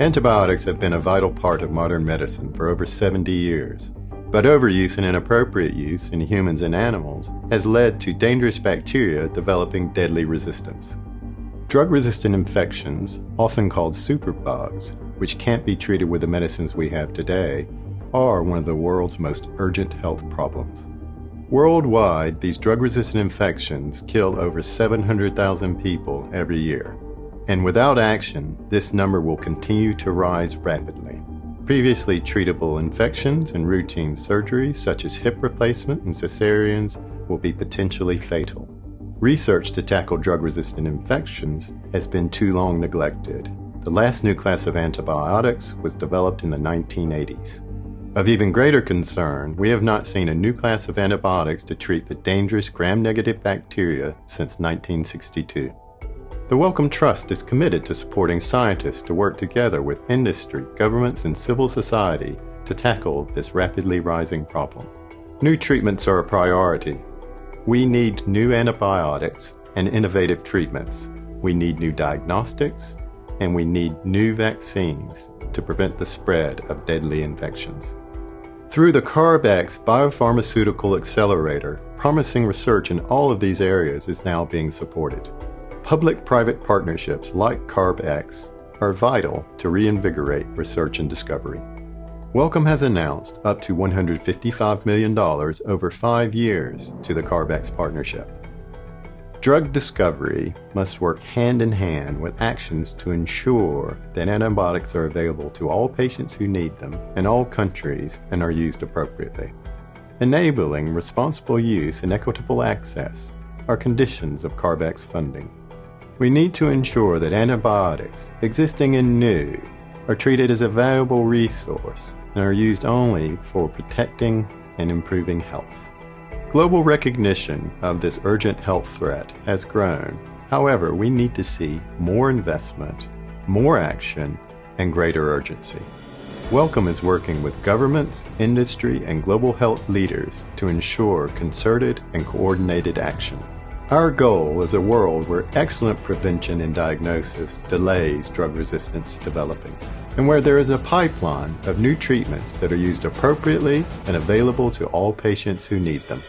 Antibiotics have been a vital part of modern medicine for over 70 years. But overuse and inappropriate use in humans and animals has led to dangerous bacteria developing deadly resistance. Drug resistant infections, often called superbugs, which can't be treated with the medicines we have today, are one of the world's most urgent health problems. Worldwide, these drug resistant infections kill over 700,000 people every year. And without action, this number will continue to rise rapidly. Previously treatable infections and routine surgeries, such as hip replacement and cesareans, will be potentially fatal. Research to tackle drug resistant infections has been too long neglected. The last new class of antibiotics was developed in the 1980s. Of even greater concern, we have not seen a new class of antibiotics to treat the dangerous gram-negative bacteria since 1962. The Wellcome Trust is committed to supporting scientists to work together with industry, governments, and civil society to tackle this rapidly rising problem. New treatments are a priority. We need new antibiotics and innovative treatments. We need new diagnostics, and we need new vaccines to prevent the spread of deadly infections. Through the CARB-X Biopharmaceutical Accelerator, promising research in all of these areas is now being supported. Public-private partnerships like CARB-X are vital to reinvigorate research and discovery. Wellcome has announced up to $155 million over five years to the CARB-X partnership. Drug discovery must work hand in hand with actions to ensure that antibiotics are available to all patients who need them in all countries and are used appropriately. Enabling responsible use and equitable access are conditions of CARB-X funding. We need to ensure that antibiotics, existing and new, are treated as a valuable resource and are used only for protecting and improving health. Global recognition of this urgent health threat has grown. However, we need to see more investment, more action, and greater urgency. Wellcome is working with governments, industry, and global health leaders to ensure concerted and coordinated action. Our goal is a world where excellent prevention and diagnosis delays drug resistance developing, and where there is a pipeline of new treatments that are used appropriately and available to all patients who need them.